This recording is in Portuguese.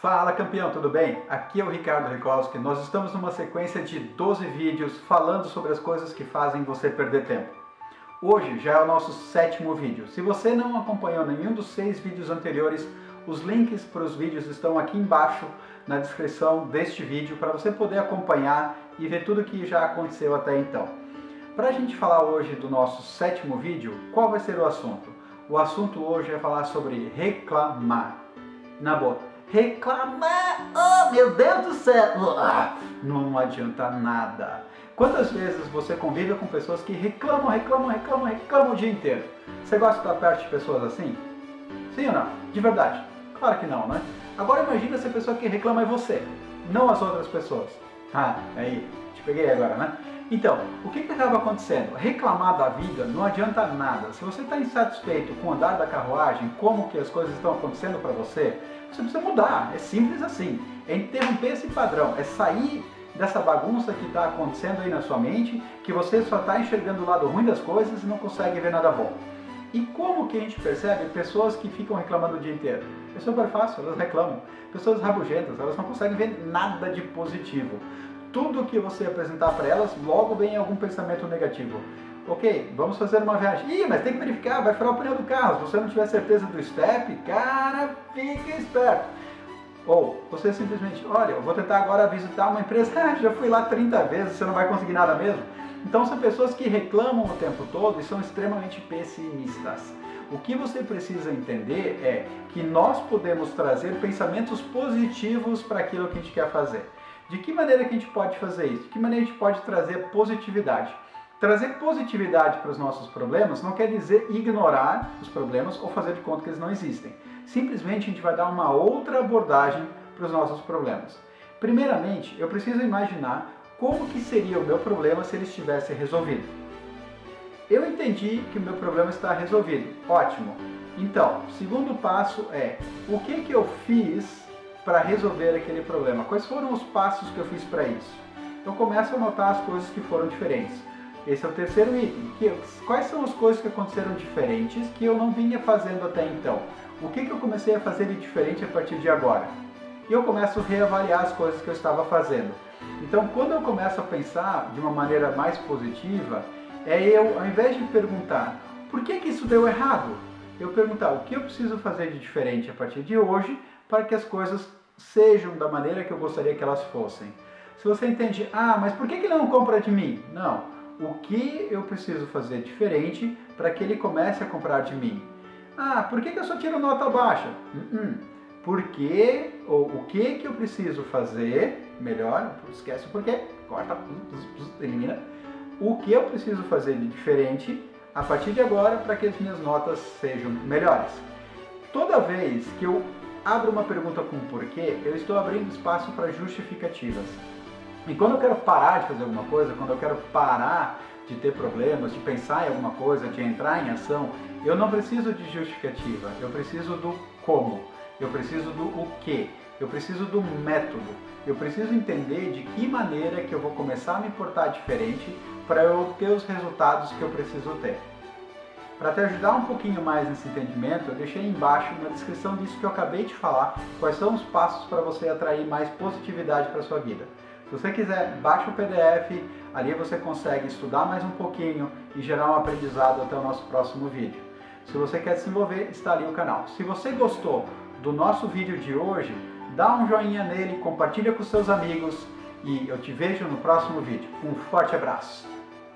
Fala campeão, tudo bem? Aqui é o Ricardo Rikowski. Nós estamos numa sequência de 12 vídeos falando sobre as coisas que fazem você perder tempo. Hoje já é o nosso sétimo vídeo. Se você não acompanhou nenhum dos seis vídeos anteriores, os links para os vídeos estão aqui embaixo na descrição deste vídeo para você poder acompanhar e ver tudo que já aconteceu até então. Para a gente falar hoje do nosso sétimo vídeo, qual vai ser o assunto? O assunto hoje é falar sobre reclamar. Na boa, reclamar, oh meu Deus do céu, ah, não adianta nada. Quantas vezes você convive com pessoas que reclamam, reclamam, reclamam, reclamam o dia inteiro? Você gosta de estar perto de pessoas assim? Sim ou não? De verdade? Claro que não, né? Agora imagina se a pessoa que reclama é você, não as outras pessoas. Ah, aí, te peguei agora, né? Então, o que, que acaba acontecendo? Reclamar da vida não adianta nada. Se você está insatisfeito com o andar da carruagem, como que as coisas estão acontecendo para você, você precisa mudar. É simples assim. É interromper esse padrão, é sair dessa bagunça que está acontecendo aí na sua mente, que você só está enxergando o lado ruim das coisas e não consegue ver nada bom. E como que a gente percebe pessoas que ficam reclamando o dia inteiro? É super fácil, elas reclamam. Pessoas rabugentas, elas não conseguem ver nada de positivo tudo que você apresentar para elas, logo vem algum pensamento negativo. Ok, vamos fazer uma viagem. Ih, mas tem que verificar, vai furar o pneu do carro. Se você não tiver certeza do step, cara, fica esperto. Ou você simplesmente, olha, eu vou tentar agora visitar uma empresa, ah, já fui lá 30 vezes, você não vai conseguir nada mesmo. Então são pessoas que reclamam o tempo todo e são extremamente pessimistas. O que você precisa entender é que nós podemos trazer pensamentos positivos para aquilo que a gente quer fazer. De que maneira que a gente pode fazer isso? De que maneira a gente pode trazer positividade? Trazer positividade para os nossos problemas não quer dizer ignorar os problemas ou fazer de conta que eles não existem. Simplesmente a gente vai dar uma outra abordagem para os nossos problemas. Primeiramente, eu preciso imaginar como que seria o meu problema se ele estivesse resolvido. Eu entendi que o meu problema está resolvido. Ótimo. Então, segundo passo é, o que que eu fiz para resolver aquele problema? Quais foram os passos que eu fiz para isso? Eu começo a notar as coisas que foram diferentes. Esse é o terceiro item. Quais são as coisas que aconteceram diferentes que eu não vinha fazendo até então? O que, que eu comecei a fazer de diferente a partir de agora? E eu começo a reavaliar as coisas que eu estava fazendo. Então, quando eu começo a pensar de uma maneira mais positiva, é eu, ao invés de perguntar por que, que isso deu errado, eu perguntar o que eu preciso fazer de diferente a partir de hoje para que as coisas sejam da maneira que eu gostaria que elas fossem. Se você entende, ah, mas por que, ele não compra de mim? Não. O que eu preciso fazer diferente para que ele comece a comprar de mim? Ah, por que, eu só tiro nota baixa? Uh -uh. Por que, ou o que que eu preciso fazer, melhor, esquece o porquê, corta, elimina. O que eu preciso fazer de diferente a partir de agora para que as minhas notas sejam melhores. Toda vez que eu abro uma pergunta com porquê, eu estou abrindo espaço para justificativas. E quando eu quero parar de fazer alguma coisa, quando eu quero parar de ter problemas, de pensar em alguma coisa, de entrar em ação, eu não preciso de justificativa, eu preciso do como, eu preciso do o que, eu preciso do método, eu preciso entender de que maneira que eu vou começar a me portar diferente para eu obter os resultados que eu preciso ter. Para te ajudar um pouquinho mais nesse entendimento, eu deixei embaixo na descrição disso que eu acabei de falar, quais são os passos para você atrair mais positividade para sua vida. Se você quiser, baixa o PDF, ali você consegue estudar mais um pouquinho e gerar um aprendizado até o nosso próximo vídeo. Se você quer se envolver, está ali o canal. Se você gostou do nosso vídeo de hoje, dá um joinha nele, compartilha com seus amigos e eu te vejo no próximo vídeo. Um forte abraço!